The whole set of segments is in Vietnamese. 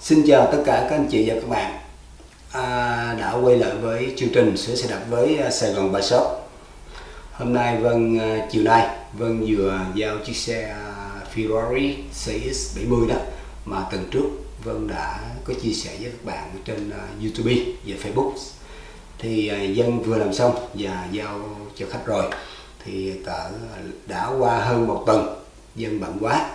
Xin chào tất cả các anh chị và các bạn à, đã quay lại với chương trình sửa xe đạp với à, Sài Gòn Bike Shop. Hôm nay Vân à, chiều nay Vân vừa giao chiếc xe à, Ferrari CX70 đó mà tuần trước Vân đã có chia sẻ với các bạn trên YouTube và Facebook. Thì vân vừa làm xong và giao cho khách rồi. Thì cỡ đã qua hơn một tuần vân bận quá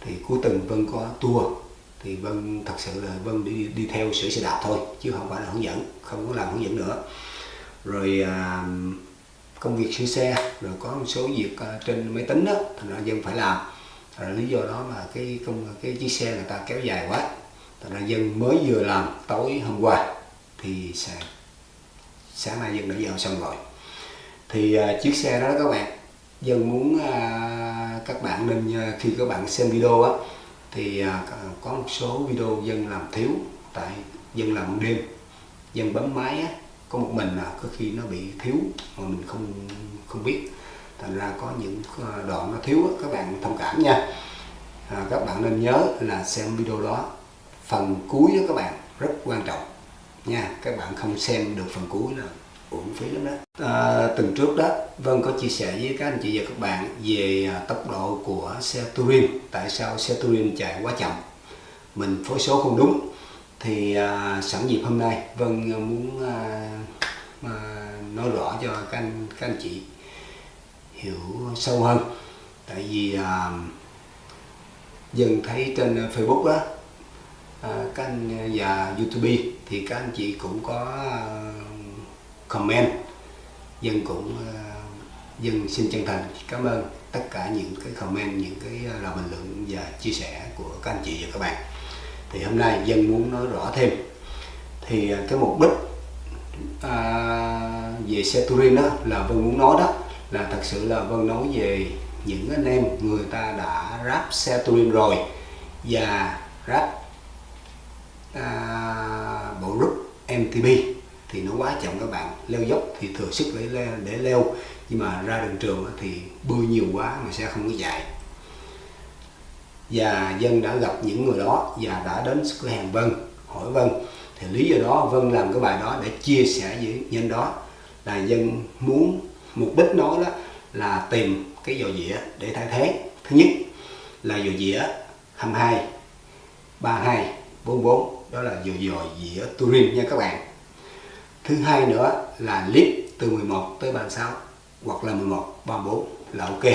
thì cuối tuần Vân có tour thì Vân thật sự là Vân đi đi theo sửa xe đạp thôi chứ không phải là hướng dẫn không có làm hướng dẫn nữa. Rồi à, công việc sửa xe rồi có một số việc à, trên máy tính đó thành ra dân phải làm. Là lý do đó mà cái công cái chiếc xe người ta kéo dài quá. Thành ra dân mới vừa làm tối hôm qua thì sáng, sáng nay dân đã vào xong rồi. Thì à, chiếc xe đó các bạn dân muốn à, các bạn nên à, khi các bạn xem video á thì à, à, có một số video dân làm thiếu tại dân làm đêm. Dân bấm máy á, có một mình là có khi nó bị thiếu mà mình không không biết. Thành ra có những đoạn nó thiếu các bạn thông cảm nha. À, các bạn nên nhớ là xem video đó phần cuối đó các bạn rất quan trọng nha. Các bạn không xem được phần cuối là uổng phí lắm đó. À, tuần trước đó Vân có chia sẻ với các anh chị và các bạn về à, tốc độ của xe Turin tại sao xe Turin chạy quá chậm. Mình phối số không đúng thì à, sẵn dịp hôm nay Vân à, muốn à, à, nói rõ cho các anh các anh chị hiểu sâu hơn. Tại vì à, dần thấy trên Facebook đó à, các anh à, và YouTube thì các anh chị cũng có à, comment. Dân cũng ờ, dân xin chân thành cảm ơn tất cả những cái comment những cái ờ, lời bình luận và chia sẻ của các anh chị và các bạn. Thì hôm nay dân muốn nói rõ thêm. Thì ờ, cái mục đích à, về xe Turin đó là vân muốn nói đó là thật sự là vân nói về những anh em người ta đã ráp xe Turin rồi và ráp à, bộ group MTB thì nó quá chậm các bạn. Leo dốc thì thừa sức để để leo. Nhưng mà ra đường trường thì bơi nhiều quá mà sẽ không có chạy. Và dân đã gặp những người đó và đã đến cửa hàng Vân, hỏi Vân. Thì lý do đó, Vân làm cái bài đó để chia sẻ với nhân đó là dân muốn, mục đích nói đó là tìm cái dò dĩa để thay thế. Thứ nhất là dò dĩa 22 32 44 đó là dò dò dĩa Turin nha các bạn thứ hai nữa là clip từ 11 tới 36 hoặc là 11 34 là ok.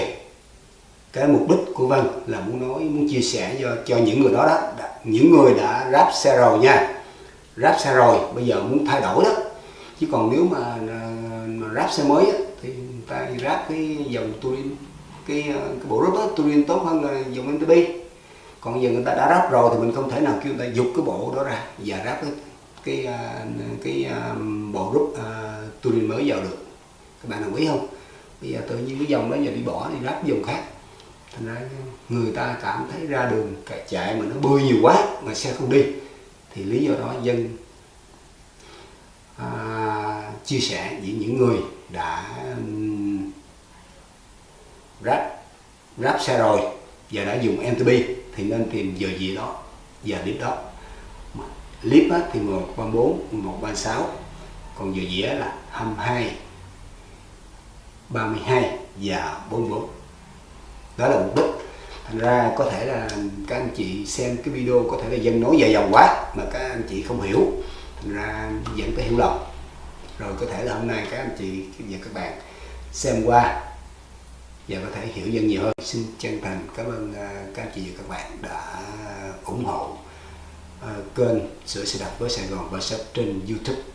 Cái mục đích của Vân là muốn nói muốn chia sẻ cho cho những người đó đó những người đã ráp xe rồi nha. Ráp xe rồi bây giờ muốn thay đổi đó. Chứ còn nếu mà, à, mà ráp xe mới á, thì người ta ráp cái dòng Turin cái à, cái bộ ráp đó Turin tốt hơn là dòng MTB còn giờ người ta đã ráp rồi thì mình không thể nào kêu người ta dục cái bộ đó ra và ráp cái cái à, cái à, bộ rút à, Turin mới vào được. Các bạn đồng ý không? Bây giờ tự nhiên cái dòng đó giờ đi bỏ đi ráp dòng khác. Thành ra người ta cảm thấy ra đường chạy mà nó bơi nhiều quá mà xe không đi. Thì lý do đó dân à, chia sẻ với những người đã ráp ráp xe rồi và đã dùng MTB thì nên tìm giờ gì đó giờ clip đó clip á, thì 134 136 còn giờ dĩa là 22 32 và 44 đó là mục đích thành ra có thể là các anh chị xem cái video có thể là dân nói dài dòng quá mà các anh chị không hiểu. Thành ra dẫn tới hiểu lầm. Rồi có thể là hôm nay các anh chị và các bạn xem qua và có thể hiểu dân nhiều hơn. Xin chân thành cảm ơn à, các anh chị và các bạn đã ủng hộ Ờ, kênh sửa xe đạp với Sài Gòn và shop trên YouTube.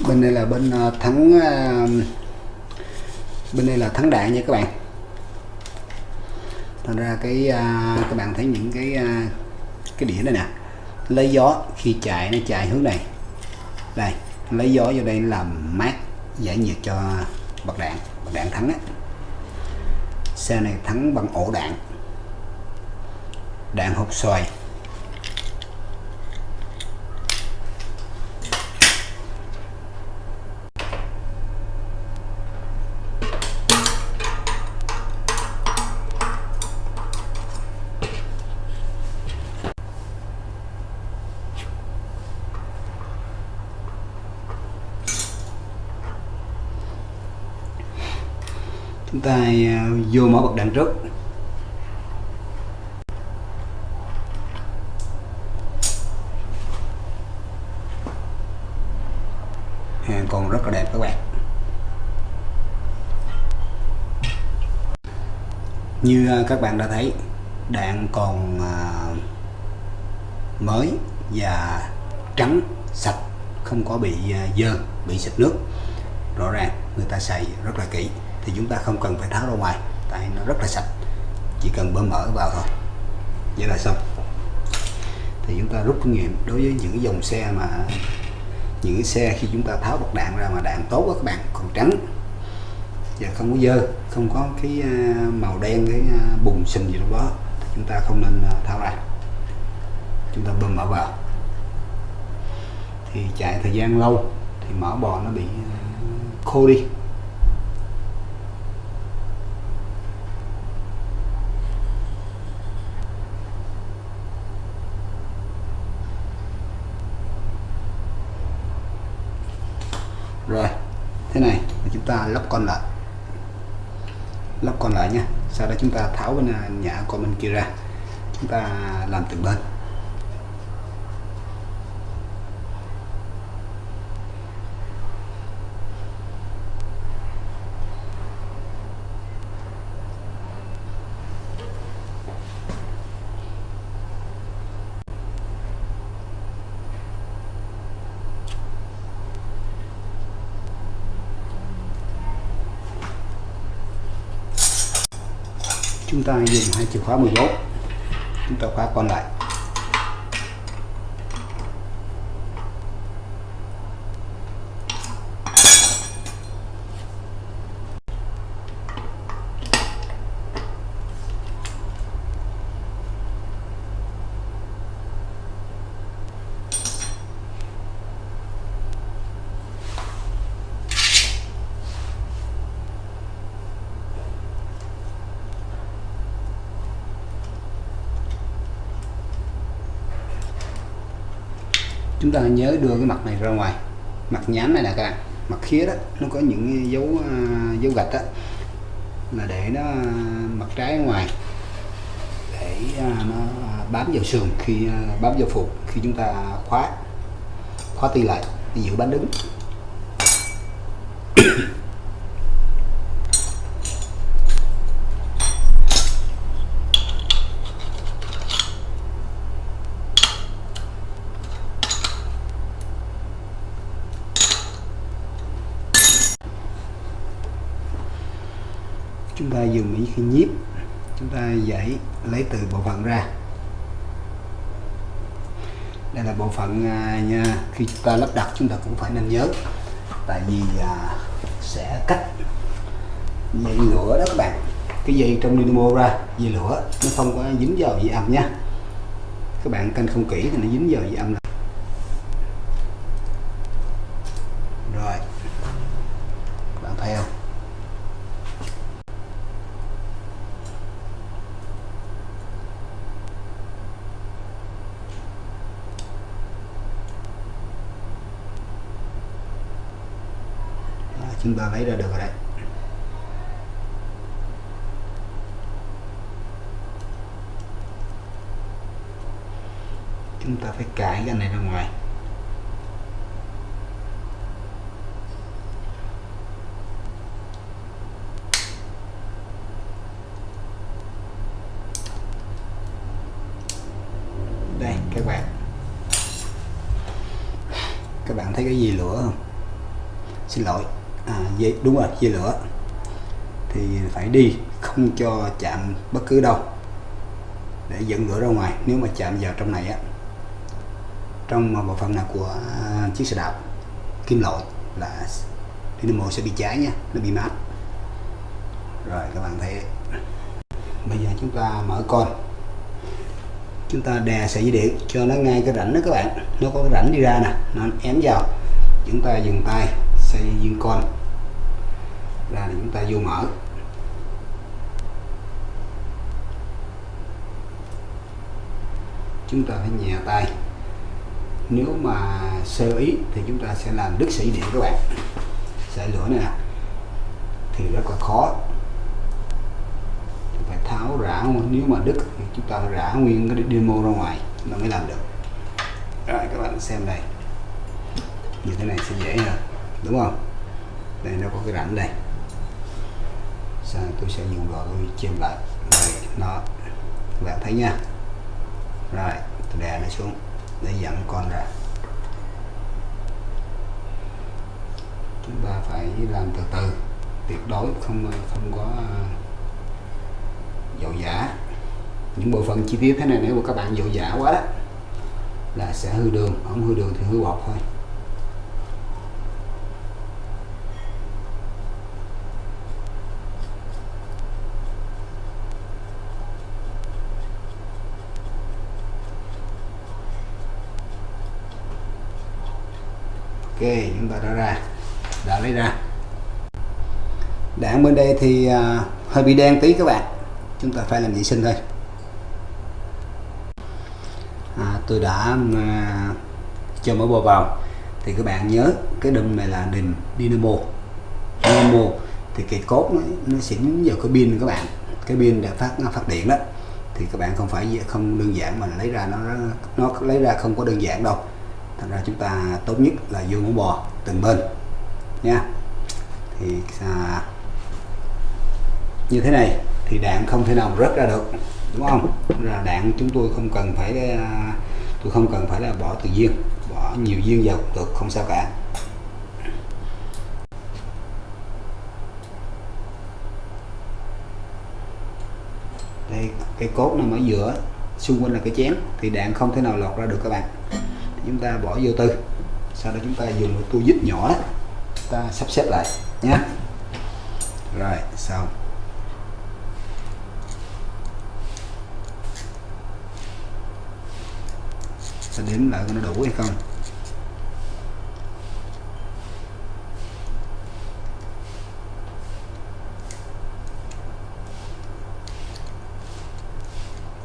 Bên đây là bên ờ, thắng ờ, bên đây là thắng đạn nha các bạn. Thành ra cái ờ, các bạn thấy những cái cái đĩa này nè. Lấy gió khi chạy nó chạy hướng này. Đây, lấy gió vô đây làm mát, giải nhiệt cho bật đạn bật đạn thắng á. Xe này thắng bằng ổ đạn. Đạn hộp xoài. Ta à, vô mở bật đèn trước hàng còn rất là đẹp các bạn. Như à, các bạn đã thấy, đạn còn à, mới và trắng, sạch, không có bị dơ, bị xịt nước. Rõ ràng người ta xài rất là kỹ thì chúng ta không cần phải tháo ra ngoài. Tại nó rất là sạch, chỉ cần bơm mở vào thôi. Vậy là xong. Thì chúng ta rút kinh nghiệm. Đối với những dòng xe mà, những cái xe khi chúng ta tháo bọc đạn ra mà đạn tốt đó các bạn, còn trắng, và không có dơ, không có cái à, màu đen, cái à, bùn sình gì đâu đó, thì chúng ta không nên à, tháo ra. Chúng ta bơm mở vào. Thì chạy thời gian lâu, thì mỡ bò nó bị khô đi. Rồi, thế này, chúng ta lắp con lại. Lắp con lại nha. Sau đó chúng ta tháo bên à, nhả con bên kia ra. Chúng ta làm từng bên. Chúng ta dùng hai chìa khóa 14 chúng ta khóa còn lại. Chúng ta nhớ đưa cái mặt này ra ngoài. Mặt nhám này là các bạn. Mặt khía đó, nó có những dấu à, dấu gạch đó là để nó à, mặt trái ngoài. Để à, nó bám vào sườn khi bám vào phụ, khi chúng ta khóa khóa ti lại để giữ bánh đứng. Dùng những cái nhíp. Chúng ta giải lấy từ bộ phận ra. Đây là bộ phận à, nha khi chúng ta lắp đặt chúng ta cũng phải nên nhớ. Tại vì à, sẽ cắt dây lửa đó các bạn. Cái dây trong dynamo ra dây lửa nó không có dính vào dây âm nha. Các bạn canh không kỹ thì nó dính vào dây âm là rồi các bạn thấy không Đó, chúng ta lấy ra được rồi đấy. Chúng ta phải cãi cái này ra ngoài đây các bạn các bạn thấy cái gì lửa không xin lỗi à, dây đúng rồi dây lửa. Thì phải đi, không cho chạm bất cứ đâu. Để dẫn lửa ra ngoài, nếu mà chạm vào trong này á. Trong bộ phận nào của chiếc xe đạp, kim loại là dynamo sẽ bị cháy nha, nó bị mát. Rồi, các bạn thấy. Bây giờ chúng ta mở con. Chúng ta đè sợi dây điện cho nó ngay cái rãnh đó các bạn. Nó có cái rãnh đi ra nè, nó ém vào. Chúng ta dừng tay xây viên con ra thì chúng ta vô mở. Chúng ta phải nhẹ tay. Nếu mà sơ ý thì chúng ta sẽ làm đứt sợi điện các bạn. Sợi lửa này nè, thì rất là khó. Phải tháo rã nếu mà đứt thì chúng ta rã nguyên cái demo ra ngoài nó mới làm được. Rồi, các bạn xem đây như thế này sẽ dễ hơn, đúng không? Đây, nó có cái rãnh đây sau tôi sẽ dùng vào tôi chêm lại. Rồi, nó các bạn thấy nha. Rồi, tôi đè nó xuống để dẫn con ra. Chúng ta phải làm từ từ. Tuyệt đối không không có à, dầu giả những bộ phận chi tiết thế này nếu mà các bạn dầu giả quá đó, là sẽ hư đường. Không hư đường thì hư bọt thôi. Ok chúng ta đã ra đã lấy ra. Đạn bên đây thì à, hơi bị đen tí các bạn. Chúng ta phải làm vệ sinh thôi. À, tôi đã uh, cho mở bò vào. Thì các bạn nhớ cái đùm này là đùm dynamo. Dynamo thì cái cốt nó, nó xỉn vào cái pin các bạn. Cái pin để phát nó phát điện đó. Thì các bạn không phải không đơn giản mà lấy ra nó nó lấy ra không có đơn giản đâu thành ra chúng ta tốt nhất là vô mũ bò từng bên. Nha. Thì à, như thế này thì đạn không thể nào rớt ra được đúng không? Là đạn chúng tôi không cần phải à, tôi không cần phải là bỏ từ viên bỏ nhiều viên vào được không sao cả. Đây cái cốt nằm ở giữa xung quanh là cái chén thì đạn không thể nào lọt ra được các bạn chúng ta bỏ vô tư. Sau đó chúng ta dùng một tua dít nhỏ đó. Ta sắp xếp lại nhé rồi, xong. Sẽ đếm lại nó đủ hay không.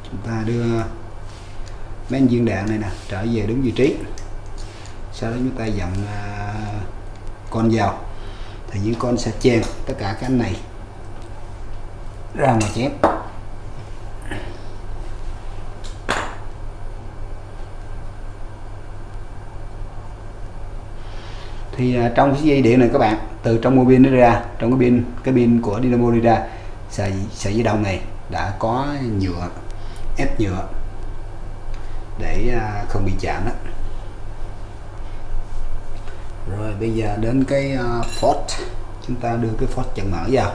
Chúng ta đưa mấy viên đạn này nè trở về đúng vị trí. Sau đó chúng ta dặn uh, à, con vào. Thì những con sẽ chèn tất cả cái này ra mà chém. Thì uh, trong cái dây điện này các bạn từ trong mô pin nó ra trong cái pin cái pin của dynamo đi ra sợi sợi dây đồng này đã có nhựa ép nhựa để à, không bị chạm đó rồi bây giờ đến cái uh, chúng ta đưa cái port chân mở vào.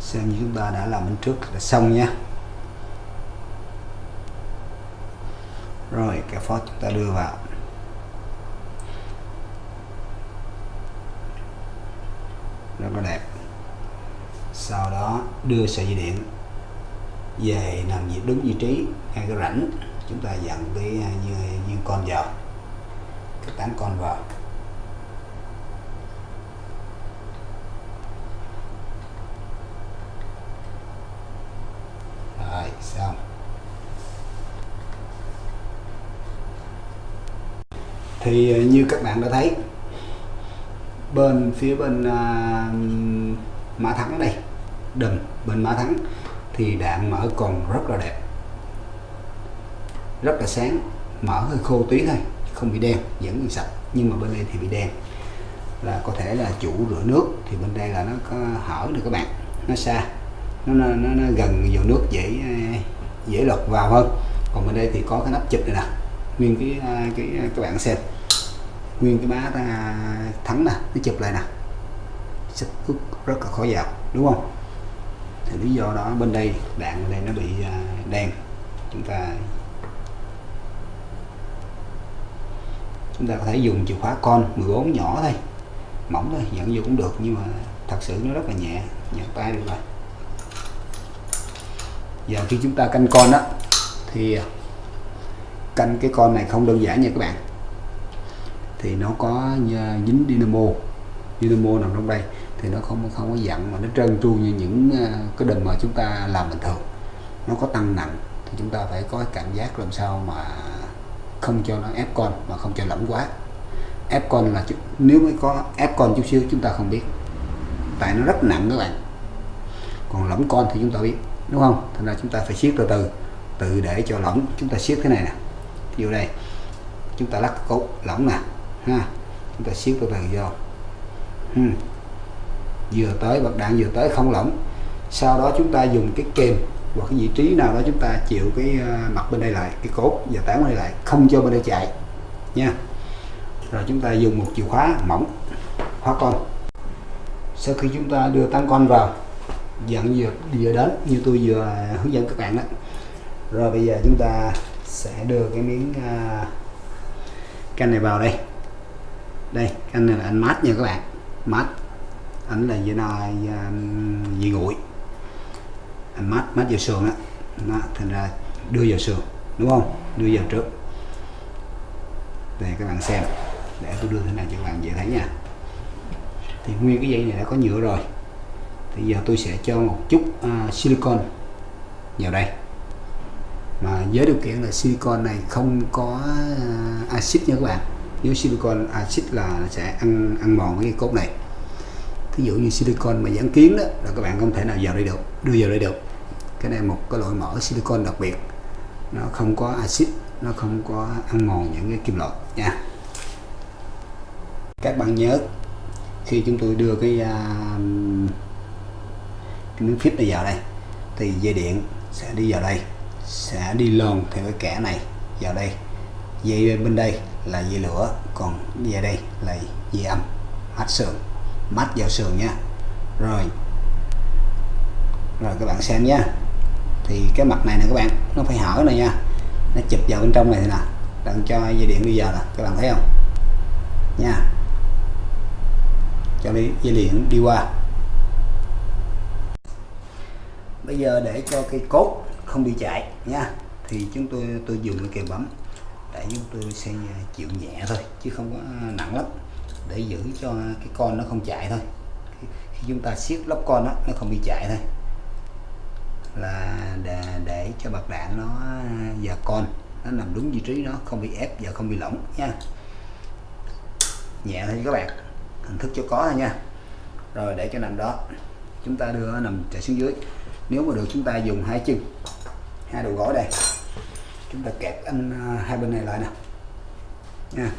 Xem như chúng ta đã làm bên trước là xong nha. Rồi cái port chúng ta đưa vào. Rất là đẹp. Sau đó đưa sợi dây điện về nằm vị đúng vị trí ngay cái rãnh chúng ta dặn cái à, như con vào cái tán con vào. Rồi xong. Thì à, như các bạn đã thấy bên phía bên uh, mã thắng đây đừng bên mã thắng thì đạn mở còn rất là đẹp. Rất là sáng mở hơi khô tí thôi không bị đen vẫn bị sạch nhưng mà bên đây thì bị đen. Là có thể là chủ rửa nước thì bên đây là nó có hở được các bạn nó xa nó, nó, nó, nó gần vào nước dễ dễ lọt vào hơn. Còn bên đây thì có cái nắp chụp này nè nguyên cái à, cái à, các bạn xem. Nguyên cái má à, thắng nè nó chụp lại nè. Sức rất là khó vào đúng không? Thì lý do đó bên đây đạn bên đây nó bị à, đen. Chúng ta chúng ta có thể dùng chìa khóa con 14 nhỏ thôi. Mỏng thôi dẫn vô cũng được, nhưng mà thật sự nó rất là nhẹ. Nhẹ tay được rồi giờ khi chúng ta canh con đó thì à, canh cái con này không đơn giản nha các bạn. Thì nó có à, dính dynamo. Dynamo nằm trong đây thì nó không không có dặn mà nó trơn tru như những ờ, cái đầm mà chúng ta làm bình thường. Nó có tăng nặng thì chúng ta phải có cảm giác làm sao mà không cho nó ép con, mà không cho lỏng quá. Ép con là nếu mới có, ép con chút xíu chúng ta không biết. Tại nó rất nặng các bạn. Còn lỏng con thì chúng ta biết, đúng không? Thành ra chúng ta phải siết từ từ từ để cho lỏng chúng ta siết thế này nè. Ví dụ đây, chúng ta lắc cốt lỏng nè, ha. Chúng ta siết từ từ vô. Hmm vừa tới bật đạn vừa tới không lỏng. Sau đó chúng ta dùng cái kềm hoặc cái vị trí nào đó chúng ta chịu cái ờ, mặt bên đây lại cái cốt và tán bên đây lại không cho bên đây chạy nha. Rồi chúng ta dùng một chìa khóa mỏng khóa con. Sau khi chúng ta đưa tán con vào dặn vừa vừa đến như tôi vừa hướng dẫn các bạn đó. Rồi bây giờ chúng ta sẽ đưa cái miếng uh, canh này vào đây. Đây canh này là anh mát nha các bạn. Mát ảnh là dây nai dây nguội anh mát mát vào sườn á. Nó thành ra đưa vào sườn đúng không? Đưa vào trước. Để các bạn xem để tôi đưa thế này cho các bạn dễ thấy nha. Thì nguyên cái dây này đã có nhựa rồi. Thì giờ tôi sẽ cho một chút uh, silicon vào đây. Mà với điều kiện là silicon này không có uh, axit nha các bạn. Nếu silicon axit là sẽ ăn ăn mòn cái cốt này ví dụ như silicon mà dán kiến đó là các bạn không thể nào vào đây được đưa vào đây được. Cái này một cái loại mỡ silicon đặc biệt. Nó không có axit nó không có ăn mòn những cái kim loại nha. Các bạn nhớ khi chúng tôi đưa cái, uh, cái miếng phít này vào đây thì dây điện sẽ đi vào đây sẽ đi lòn theo cái kẻ này vào đây. Dây bên đây là dây lửa còn dây đây là dây âm mát sườn mắt vào sườn nha. Rồi. Rồi các bạn xem nha. Thì cái mặt này nè các bạn nó phải hở này nha. Nó chụp vào bên trong này nè. Đang cho dây điện đi vào là, các bạn thấy không? Nha. Cho đi dây điện đi qua. Bây giờ để cho cây cốt không bị chạy nha. Thì chúng tôi tôi dùng cái kềm bấm để chúng tôi sẽ à, chịu nhẹ thôi chứ không có à, nặng lắm để giữ cho cái con nó không chạy thôi. Khi chúng ta siết lóc con đó, nó không bị chạy thôi. Là để, để cho bạc đạn nó và con nó nằm đúng vị trí nó không bị ép và không bị lỏng nha. Nhẹ thôi các bạn hình thức cho có thôi nha. Rồi để cho nằm đó chúng ta đưa nó nằm chạy xuống dưới. Nếu mà được chúng ta dùng hai chân hai đầu gối đây. Chúng ta kẹp anh à, hai bên này lại nè. Nha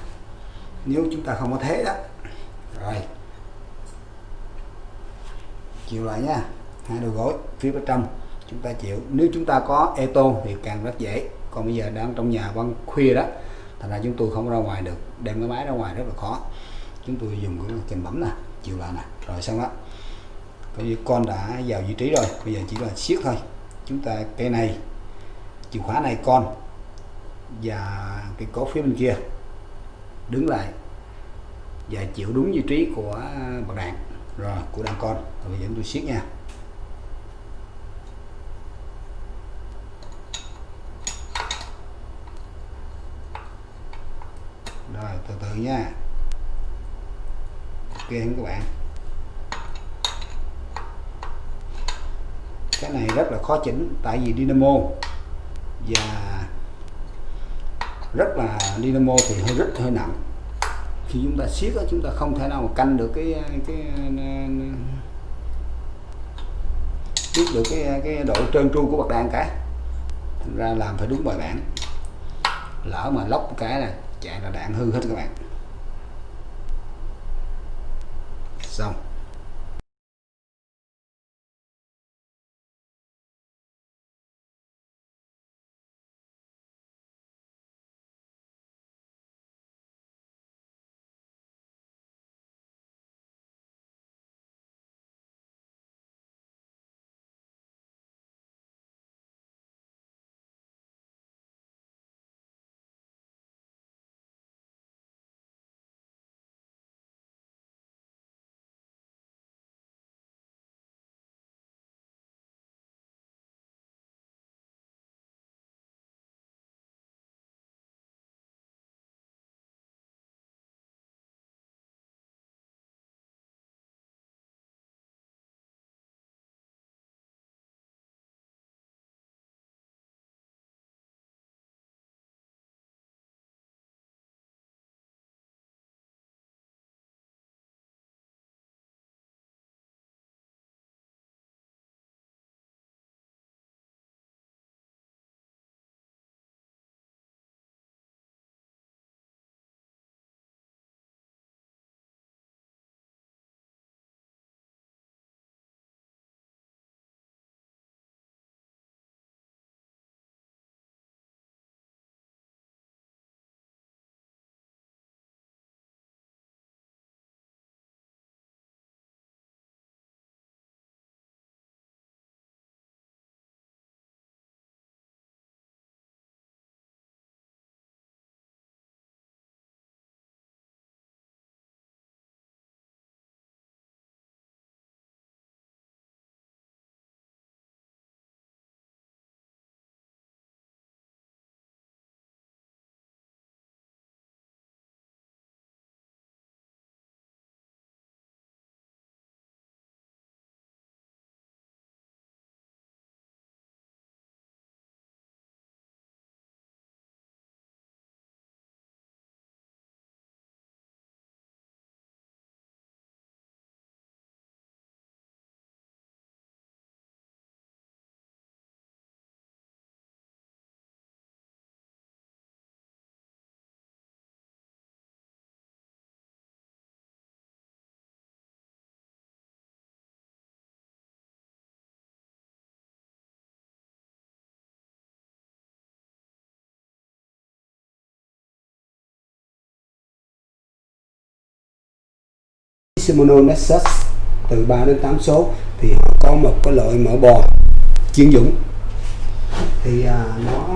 nếu chúng ta không có thế đó. Rồi. Chịu lại nha. Hai đầu gối, phía bên trong, chúng ta chịu. Nếu chúng ta có eto thì càng rất dễ. Còn bây giờ đang trong nhà ban khuya đó, thành ra chúng tôi không ra ngoài được. Đem cái máy ra ngoài rất là khó. Chúng tôi dùng cái kềm bấm nè chịu lại nè. Rồi xong đó. Coi như con đã vào vị trí rồi. Bây giờ chỉ là siết thôi. Chúng ta cây này, chìa khóa này con và cái cốt phía bên kia đứng lại và chịu đúng vị trí của à, bậc đạn rồi, của đàn con. Rồi bây giờ tôi siết nha. Rồi, từ từ nha. Ok các bạn. Cái này rất là khó chỉnh, tại vì dynamo và rất là dynamo thì hơi rất hơi nặng. Khi chúng ta siết đó, chúng ta không thể nào mà canh được cái cái biết được cái cái độ trơn tru của bậc đàn cả. Thành ra làm phải đúng bài bản. Lỡ mà lóc cái là chạy là đạn hư hết các bạn. Xong. Shimano Nexus từ 3 đến 8 số thì họ có một cái loại mỡ bò chuyên dụng thì à, nó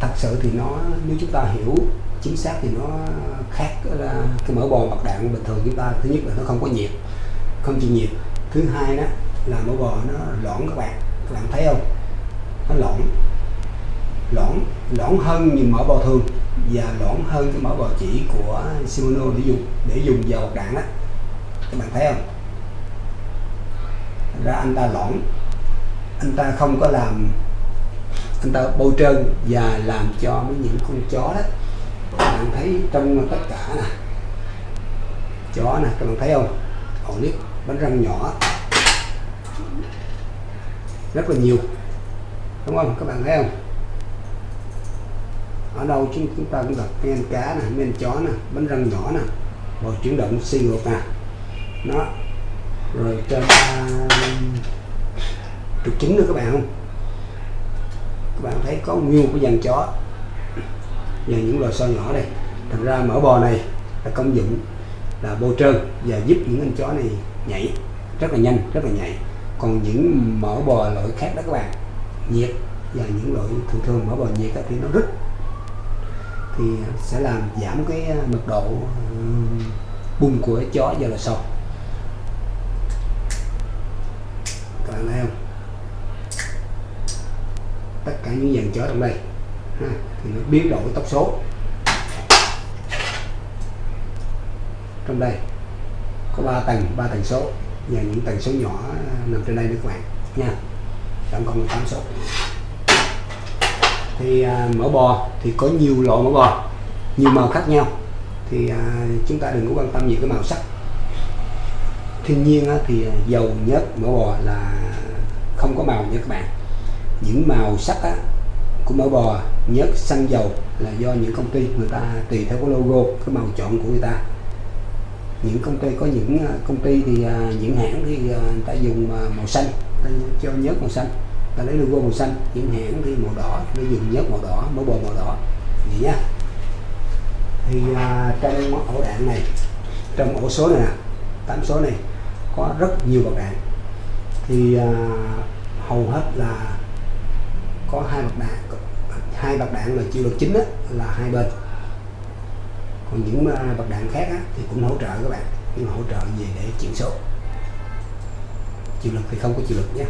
thật sự thì nó nếu chúng ta hiểu chính xác thì nó khác là cái mỡ bò bạc đạn bình thường chúng ta thứ nhất là nó không có nhiệt không chịu nhiệt. Thứ hai đó là mỡ bò nó lõn các bạn các bạn thấy không? Nó lõn lõn lõn hơn như mỡ bò thường và lõn hơn cái mỡ bò chỉ của Shimano để dùng để dùng vào bạc đạn đó các bạn thấy không? Thành ra anh ta lỏng. Anh ta không có làm, anh ta bôi trơn và làm cho mấy những con chó đó. Các bạn thấy trong tất cả nè, chó nè, các bạn thấy không? Ổ nít, bánh răng nhỏ. Rất là nhiều, đúng không? Các bạn thấy không? Ở đâu chúng chúng ta cũng gặp men cá nè, men chó nè, bánh răng nhỏ nè. Bò chuyển động xi ngược nè đó. Rồi cho ta trục chính nữa các bạn không? Các bạn thấy có nguyên của dàn chó. Và những loài soi nhỏ đây. Thành ra mỡ bò này là công dụng là bôi trơn và giúp những con chó này nhảy rất là nhanh, rất là nhảy. Còn những mỡ bò loại khác đó các bạn, nhiệt và những loại thường thường mỡ bò nhiệt thì nó rít thì sẽ làm giảm cái ờ, mật độ bung của chó do là sâu các bạn thấy không? Tất cả những dàn chó trong đây ha, thì nó biến đổi tốc số. Trong đây có 3 tầng 3 tầng số và những tầng số nhỏ à, nằm trên đây nữa các bạn nha. Tổng cộng là 8 số. Thì à, mỡ bò thì có nhiều loại mỡ bò nhiều màu khác nhau. Thì à, chúng ta đừng có quan tâm nhiều cái màu sắc thiên nhiên á, thì à, dầu nhớt mỡ bò là không có màu nha các bạn. Những màu sắc á, của mỡ bò nhớt xăng dầu là do những công ty người ta tùy theo cái logo cái màu chọn của người ta. Những công ty có những à, công ty thì à, những hãng thì người ta dùng màu xanh ta cho nhớt màu xanh ta lấy logo màu xanh. Những hãng thì màu đỏ nó dùng nhớt màu đỏ mỡ bò màu đỏ. Vậy nha. Thì trong ổ đạn này trong ổ số này nè tám số này có rất nhiều bậc đạn thì à, hầu hết là có hai bậc đạn hai bậc đạn là chịu lực chính đó, là hai bên. Còn những à, bậc đạn khác á, thì cũng hỗ trợ các bạn nhưng mà hỗ trợ về để chuyển số. Chịu lực thì không có chịu lực nhé.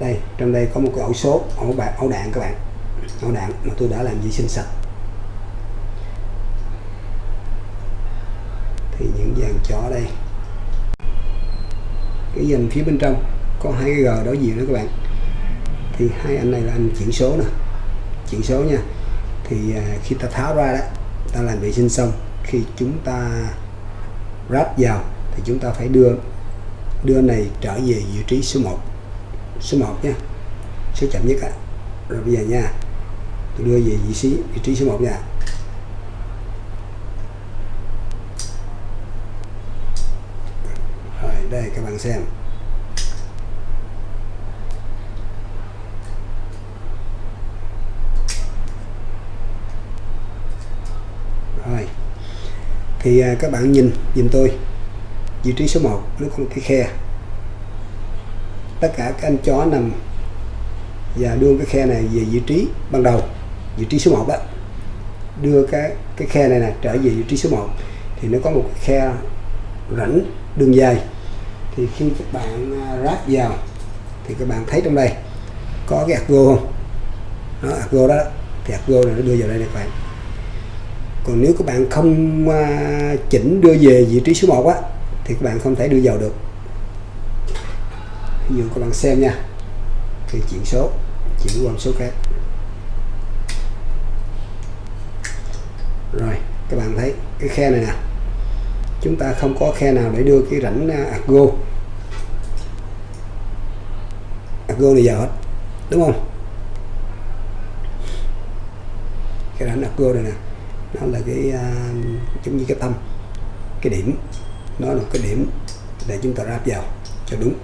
Đây trong đây có một cái ổ số ổ bạc ổ đạn các bạn. Ổ đạn mà tôi đã làm vệ sinh sạch. Thì những dàn chó đây. Cái dàn phía bên trong, có hai cái g đối diện đó các bạn. Thì hai anh này là anh chuyển số nè. Chuyển số nha. Thì à, khi ta tháo ra đó, ta làm vệ sinh xong, khi chúng ta ráp vào, thì chúng ta phải đưa đưa này trở về vị trí số 1 số 1 nha. Số chậm nhất á. Rồi bây giờ nha, tôi đưa về vị trí vị trí số 1 nha rồi đây các bạn xem. Rồi. Thì à, các bạn nhìn nhìn tôi. Vị trí số 1 nó có một cái khe. Tất cả các anh chó nằm và đưa cái khe này về vị trí ban đầu vị trí số 1 đó. Đưa cái cái khe này nè trở về vị trí số 1 thì nó có một cái khe rãnh đường dài thì khi các bạn à, ráp vào, thì các bạn thấy trong đây, có cái argo không? Nó argo đó thì argo này nó đưa vào đây này các bạn. Còn nếu các bạn không à, chỉnh đưa về vị trí số 1 á, thì các bạn không thể đưa vào được. Ví dụ các bạn xem nha thì chuyển số, chuyển qua một số khác. Rồi, các bạn thấy cái khe này nè chúng ta không có khe nào để đưa cái rãnh à, argo. Argo này vào hết đúng không? Cái rãnh argo này nè nó là cái uh, giống như cái tâm cái điểm. Nó là cái điểm để chúng ta ráp vào cho đúng.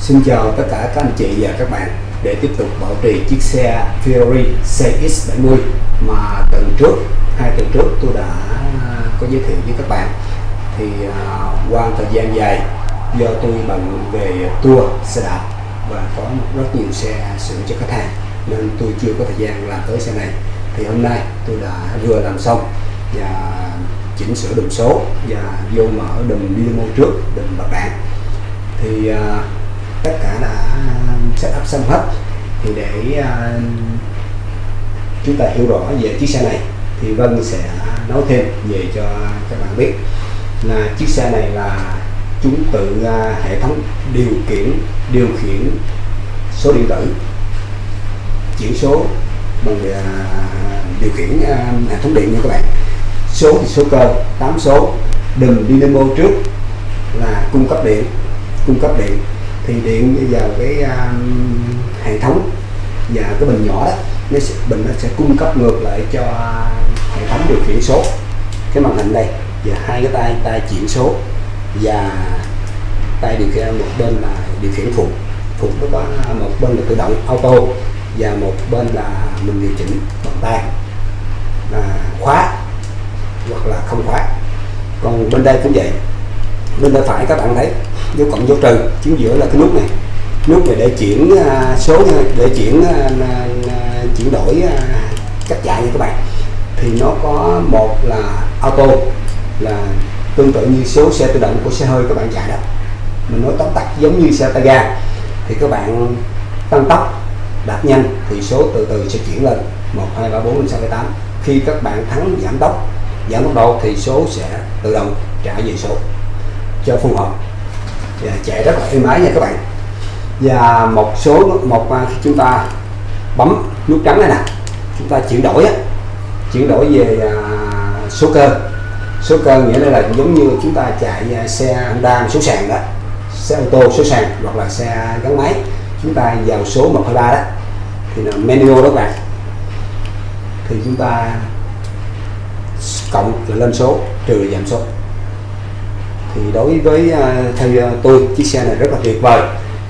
Xin chào tất cả các anh chị và các bạn. Để tiếp tục bảo trì chiếc xe Fiori CX70 mà tuần trước hai tuần trước tôi đã à, có giới thiệu với các bạn. Thì uh, qua thời gian dài do tôi bận về tour xe đạp và có rất nhiều xe sửa cho khách hàng nên tôi chưa có thời gian làm tới xe này. Thì hôm nay tôi đã vừa làm xong và chỉnh sửa đùm số và vô mở đùm dynamo trước đùm bạc đạn thì uh, tất cả đã um, set up xong hết. Thì để uh, chúng ta hiểu rõ về chiếc xe này thì Vân sẽ nói thêm về cho các bạn biết là chiếc xe này là chúng tự uh, hệ thống điều khiển điều khiển số điện tử chuyển số bằng uh, điều khiển uh, hệ thống điện nha các bạn. Số thì số cơ 8 số. Đùm dynamo trước là cung cấp điện cung cấp điện thì điện vào cái um, hệ thống và cái bình nhỏ đó nó sẽ, bình nó sẽ cung cấp ngược lại cho hệ thống điều khiển số. Cái màn hình đây và hai cái tay tay chuyển số và tay điều khiển một bên là điều khiển phụ. Phụ nó có à, một bên là tự động auto và một bên là mình điều chỉnh bằng tay. Là khóa hoặc là không khóa. Còn bên đây cũng vậy. Bên tay phải các bạn thấy dấu cộng dấu trừ, chính giữa là cái nút này. Nút này để chuyển à, số để chuyển à, chuyển đổi à, cách chạy như các bạn. Thì nó có một là auto, là tương tự như số xe tự động của xe hơi các bạn chạy đó. Mình nói tóm tắt giống như xe tay ga. Thì các bạn tăng tốc, đạp nhanh thì số từ từ sẽ chuyển lên. 1 2 3 4 5 6 7 8 khi các bạn thắng, giảm tốc giảm tốc độ thì số sẽ tự động trả về số cho phù hợp. Dạ, chạy rất là êm ái nha các bạn. Và một số một à, khi chúng ta bấm nút trắng này nè chúng ta chuyển đổi chuyển đổi về à, số cơ. Số cơ nghĩa là, là giống như chúng ta chạy à, xe Honda số sàn đó xe ô tô số sàn hoặc là xe gắn máy chúng ta vào số 123 đó thì là menu đó các bạn. Thì chúng ta cộng là lên số trừ giảm số thì đối với à, theo tôi, chiếc xe này rất là tuyệt vời.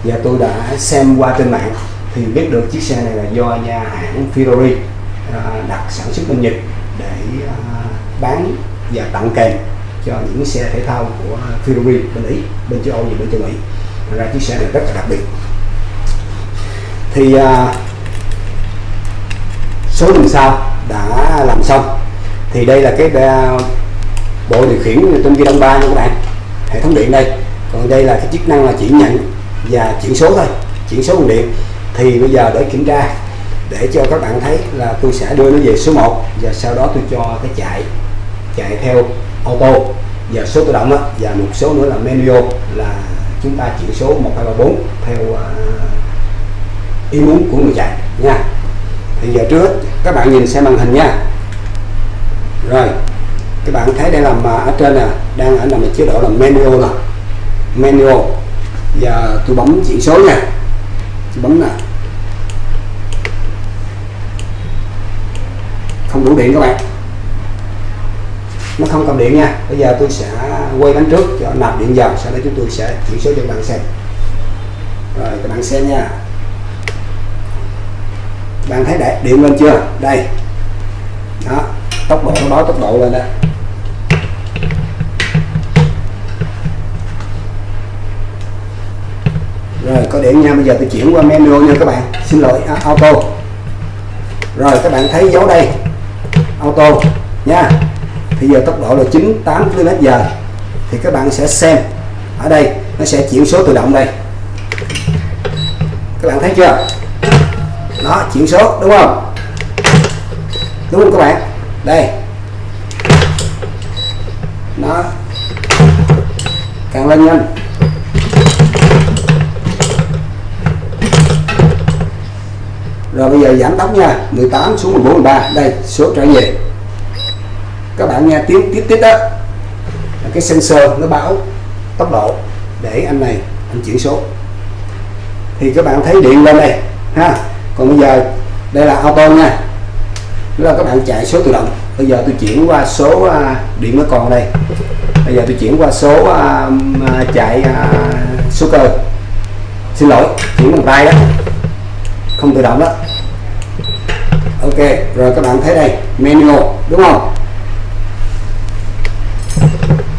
Và tôi đã xem qua trên mạng, thì biết được chiếc xe này là do nhà hãng Ferrari à, đặt sản xuất bên Nhật để à, bán và tặng kèm cho những xe thể thao của Ferrari bên Ý, bên châu Âu và bên châu Mỹ. Thành ra chiếc xe này rất là đặc biệt. Thì số đường sau đã làm xong. Thì đây là cái bộ điều khiển trên ghi đông ba nha các bạn hệ thống điện đây. Còn đây là cái chức năng là chuyển nhận và chuyển số thôi chuyển số bằng điện. Thì bây giờ để kiểm tra để cho các bạn thấy là tôi sẽ đưa nó về số 1 và sau đó tôi cho cái chạy chạy theo auto và số tự động đó, và một số nữa là manual là chúng ta chuyển số 1 2 3 4 theo à, ý muốn của người chạy nha. Thì giờ trước các bạn nhìn xem màn hình nha. Rồi các bạn thấy đây là mà ở trên nè, đang ở nằm ở chế độ là manual nè. Manual. Và tôi bấm chỉ số nha. Tôi bấm nè. Không đủ điện các bạn. Nó không cầm điện nha. Bây giờ tôi sẽ quay bánh trước cho nạp điện vào. Sau đó chúng tôi sẽ chỉ số cho các bạn xem. Rồi, các bạn xem nha. Bạn thấy để điện lên chưa? Đây. Đó. Tốc độ, nó báo tốc độ lên đây rồi có điện nha bây giờ tôi chuyển qua menu nha các bạn. Xin lỗi à, auto. Rồi các bạn thấy dấu đây. Auto nha. Thì giờ tốc độ là 98 km giờ thì các bạn sẽ xem. Ở đây nó sẽ chuyển số tự động đây. Các bạn thấy chưa? Nó chuyển số đúng không? Đúng không các bạn? Đây. Nó càng lên nhanh. Rồi bây giờ giảm tốc nha. 18 xuống 14 13 đây số trở về. Các bạn nghe tiếng tiếp tiếp đó. Cái sensor nó báo tốc độ để anh này anh chuyển số. Thì các bạn thấy điện lên đây ha. Còn bây giờ đây là auto nha. Đó là các bạn chạy số tự động. Bây giờ tôi chuyển qua số uh, điện nó còn đây. Bây giờ tôi chuyển qua số uh, chạy uh, số cơ. Xin lỗi chuyển bằng tay đó không tự động đó. Ok, rồi các bạn thấy đây, manual, đúng không?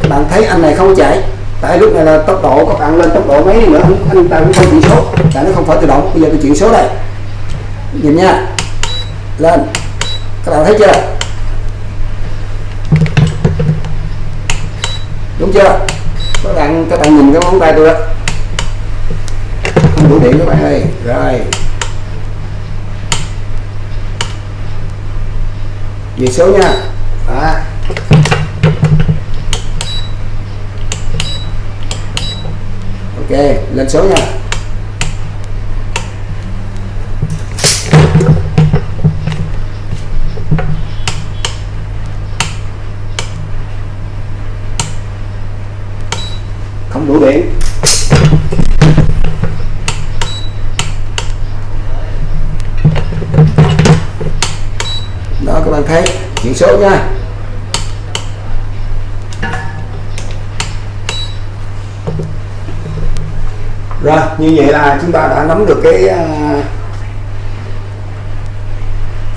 Các bạn thấy anh này không chạy. Tại lúc này là tốc độ các bạn lên tốc độ mấy nữa anh ta cũng không chuyển số. Tại nó không phải tự động. Bây giờ tôi chuyển số đây. Nhìn nha. Lên. Các bạn thấy chưa? Đúng chưa? Các bạn các bạn nhìn cái móng tay tôi đó không đủ điện các bạn ơi. Rồi. Về số nha. Đó. ok lên số nha. Không đủ điện thấy số nha. Rồi như vậy là chúng ta đã nắm được cái, uh,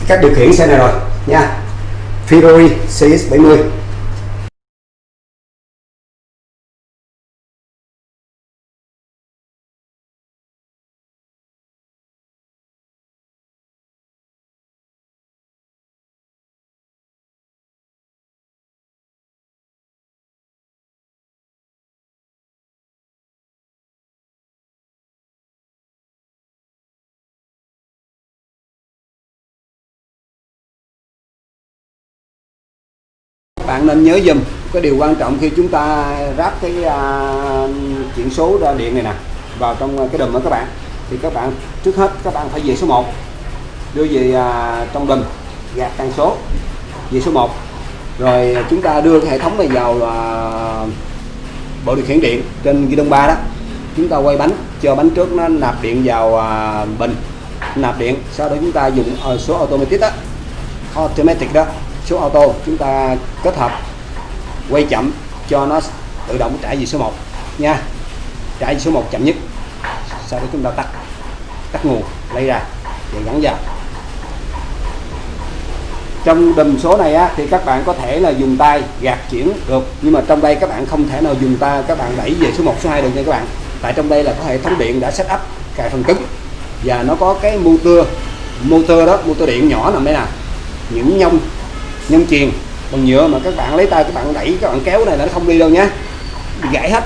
cách điều khiển xe này rồi nha. Ferrari CX70 bạn nên nhớ dùm. Cái điều quan trọng khi chúng ta ráp cái à, uh, chuyển số ra điện này nè vào trong cái đùm đó các bạn. Thì các bạn trước hết các bạn phải về số 1 đưa về uh, trong đùm gạt tăng số về số 1 rồi chúng ta đưa cái hệ thống này vào uh, bộ điều khiển điện trên ghi đông 3 đó. Chúng ta quay bánh cho bánh trước nó nạp điện vào uh, bình nạp điện. Sau đó chúng ta dùng uh, số automatic đó automatic đó số auto chúng ta kết hợp quay chậm cho nó tự động trả về số 1 nha. Trả về số 1 chậm nhất. Sau đó chúng ta tắt tắt nguồn lấy ra và gắn vào. Trong đùm số này á, thì các bạn có thể là dùng tay gạt chuyển được nhưng mà trong đây các bạn không thể nào dùng tay các bạn đẩy về số 1 số 2 được nha các bạn. Tại trong đây là có hệ thống điện đã set up cài phần cứng và nó có cái motor. Motor đó motor điện nhỏ nằm đây nè. Những nhông nhân chuyền bằng nhựa mà các bạn lấy tay các bạn đẩy, các bạn kéo này là nó không đi đâu nhé. Gãy hết.